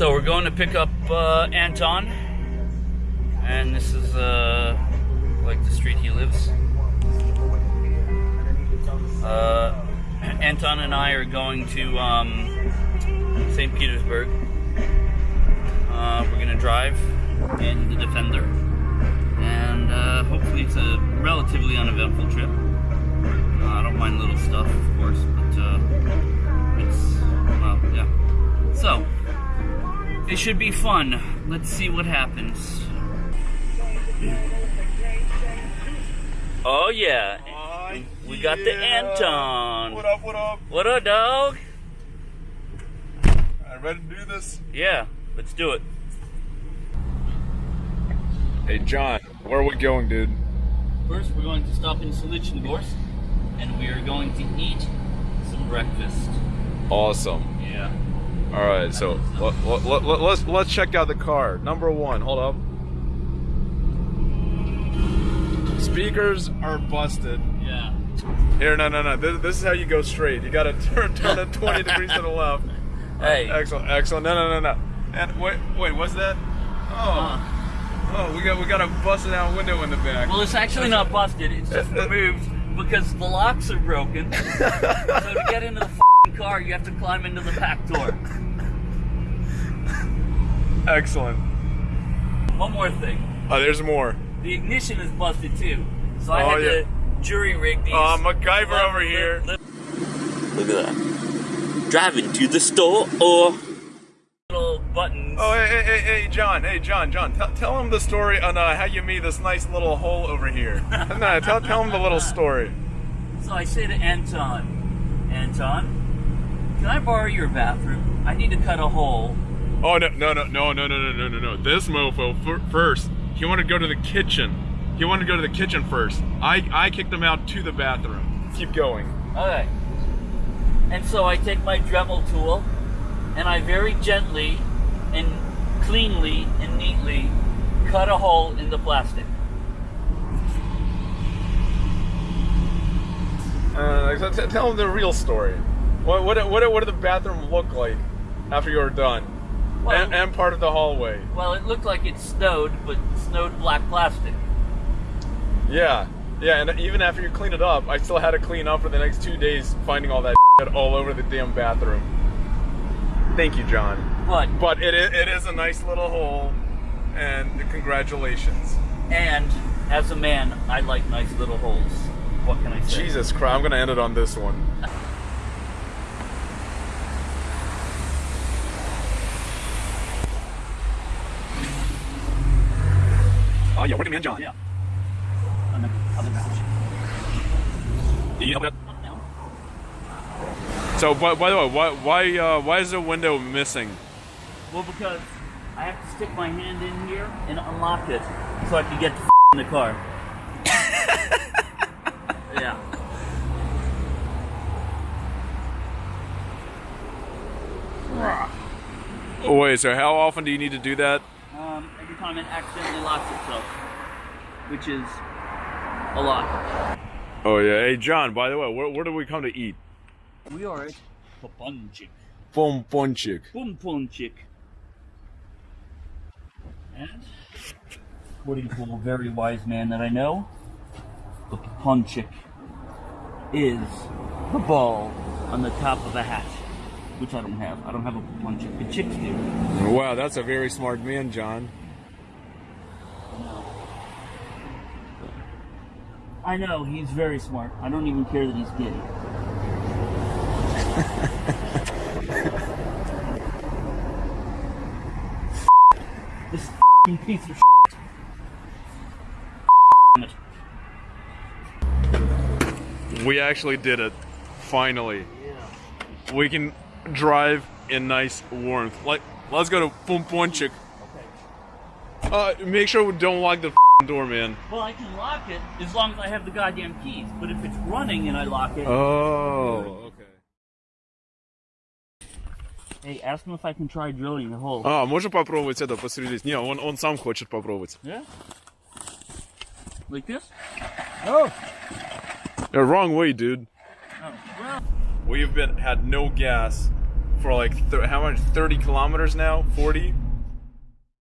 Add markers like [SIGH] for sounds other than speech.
So we're going to pick up uh, Anton, and this is uh, like the street he lives. Uh, [CLEARS THROAT] Anton and I are going to um, St. Petersburg. Uh, we're gonna drive in the Defender, and uh, hopefully it's a relatively uneventful trip. Uh, I don't mind little stuff, of course, but it should be fun. Let's see what happens. Oh yeah, oh, we got the Anton. What up, what up? What up, dog? Alright, ready to do this? Yeah, let's do it. Hey, John, where are we going, dude? First, we're going to stop in Solnechnogorsk, and we are going to eat some breakfast. Awesome. Yeah. Alright, so let, let, let, let's, let's check out the car. Number one, hold up. Speakers are busted. Yeah. Here, no, no, no. This, this is how you go straight. You gotta [LAUGHS] turn, turn it 20 degrees to the left. [LAUGHS] Hey. Excellent, excellent. No, no, no, no. And wait, wait, what's that? Oh, Uh, oh, we got we got a busted out window in the back. well, it's actually not busted. It's just [LAUGHS] removed because the locks are broken. so to get into the car, you have to climb into the back door. Excellent. One more thing. Oh, there's more. The ignition is busted too. So I Oh, had yeah. to jury rig these. Oh, MacGyver lever- over here. li- Look at that. Driving to the store or little buttons. Oh, hey, hey, hey, hey, John. Hey, John, John. Tell, tell him the story on uh, how you made this nice little hole over here. [LAUGHS] no, tell, tell him the little story. So I say to Anton, Anton, can I borrow your bathroom? I need to cut a hole. Oh no, no, no, no, no, no, no, no, no, no. This mofo first. He wanted to go to the kitchen. He wanted to go to the kitchen first. I I kicked him out to the bathroom. Keep going. Okay. And so I take my Dremel tool and I very gently and cleanly and neatly cut a hole in the plastic. Uh, t- tell him the real story. What what what what did the bathroom look like after you were done? Well- and, and part of the hallway. Well, it looked like it snowed, but snowed black plastic. Yeah, yeah, and even after you clean it up, I still had to clean up for the next two days, finding all that shit all over the damn bathroom. Thank you, John. But, But it is, it is a nice little hole, and congratulations. and as a man, I like nice little holes. What can I say? Jesus Christ, I'm gonna end it on this one. [LAUGHS] Oh yeah, working man John. Yeah. On the other batch. You know that? So, by, by the way, why why uh, why is the window missing? Well, because I have to stick my hand in here and unlock it so I can get the in the car. [LAUGHS] yeah. Oh, wait, so how often do you need to do that? Um, every time it accidentally locks itself, which is a lot. Oh yeah, hey John. By the way, where, where do we come to eat? We are at Papunchik. Pomponchik. Pumpunchik. And, according to a very wise man that I know, the Papunchik is the ball on the top of a hat. Which I don't have. I don't have a Papunchik. The chicks do. Wow, that's a very smart man, John. I know, he's very smart. I don't even care that he's gay. [LAUGHS] this f***ing piece of shit. We actually did it. Finally. We can drive in nice warmth. Like, let's go to Pomponchik. Uh, make sure we don't lock the door, man. Well, I can lock it as long as I have the goddamn keys. But if it's running and I lock it, Oh, okay. hey, ask him if I can try drilling a hole. А, можно попробовать это посреди? Не, он, он сам хочет попробовать. Yeah. Like this? The wrong way, dude. Oh, well. We've been had no gas for like th- how much? 30 kilometers now? 40?